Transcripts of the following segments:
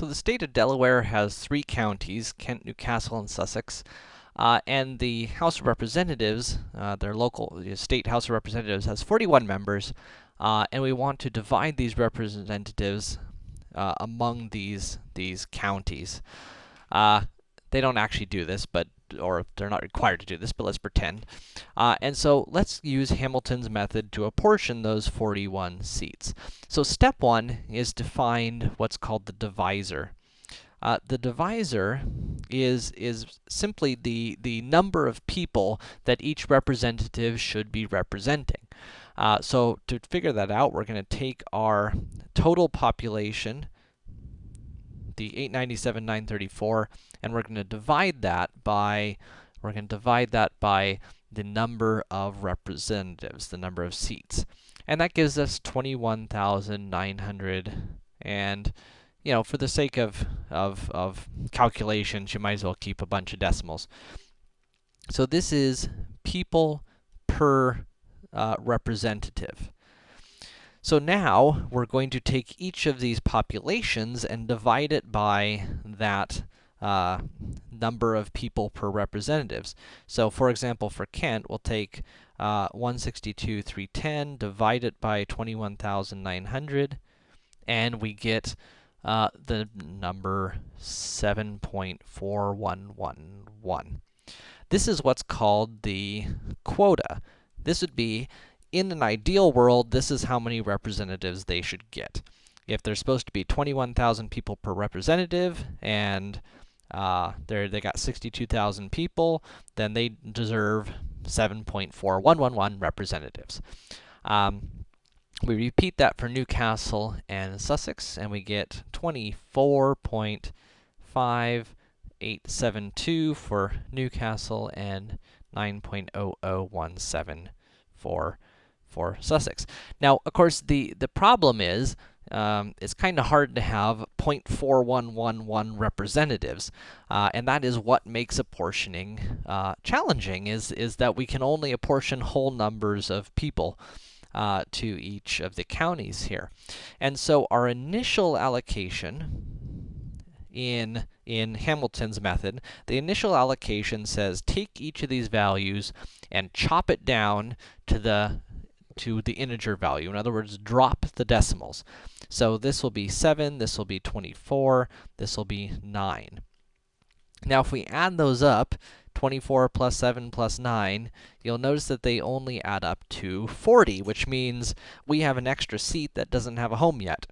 So the state of Delaware has three counties, Kent, New Castle, and Sussex. Uh, and the House of Representatives, uh, their local the state House of Representatives, has 41 members, uh, and we want to divide these representatives uh, among these these counties. Uh, they don't actually do this, but or they're not required to do this, but let's pretend. Uh, and so let's use Hamilton's method to apportion those 41 seats. So step one is to find what's called the divisor. Uh, the divisor is is simply the the number of people that each representative should be representing. Uh, so to figure that out, we're going to take our total population, the 897,934, and we're going to divide that by we're going to divide that by the number of representatives, the number of seats. And that gives us 21,900 and you know, for the sake of, of, of calculations, you might as well keep a bunch of decimals. So this is people per uh, representative. So now, we're going to take each of these populations and divide it by that uh, number of people per representatives. So for example, for Kent, we'll take uh, 162,310, divide it by 21,900, and we get uh, the number 7.4111. This is what's called the quota. This would be, in an ideal world, this is how many representatives they should get. If there's supposed to be 21,000 people per representative, and uh, they they got 62,000 people, then they deserve 7.4111 representatives. Um, we repeat that for New Castle and Sussex, and we get 24.5872 for New Castle and 9.0017 for for Sussex. Now, of course, the the problem is um, it's kind of hard to have 0.4111 representatives, uh, and that is what makes apportioning uh, challenging. Is is that we can only apportion whole numbers of people uh, to each of the counties here. And so our initial allocation in, in Hamilton's method, the initial allocation says take each of these values and chop it down to the to the integer value. In other words, drop the decimals. So this will be 7, this will be 24, this will be 9. Now if we add those up, 24 plus 7 plus 9, you'll notice that they only add up to 40, which means we have an extra seat that doesn't have a home yet.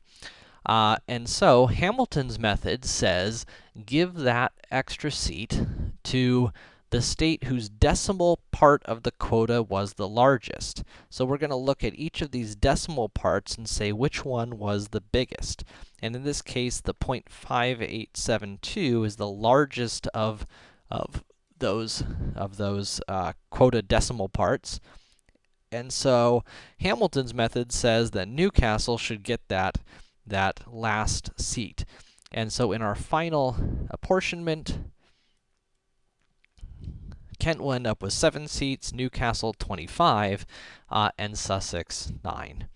Uh, and so, Hamilton's method says, give that extra seat to the state whose decimal part of the quota was the largest. So we're going to look at each of these decimal parts and say which one was the biggest. And in this case, the 0.5872 is the largest of, of those of those uh, quota decimal parts. And so Hamilton's method says that New Castle should get that that last seat. And so in our final apportionment, Kent will end up with 7 seats, New Castle 25, uh, and Sussex 9.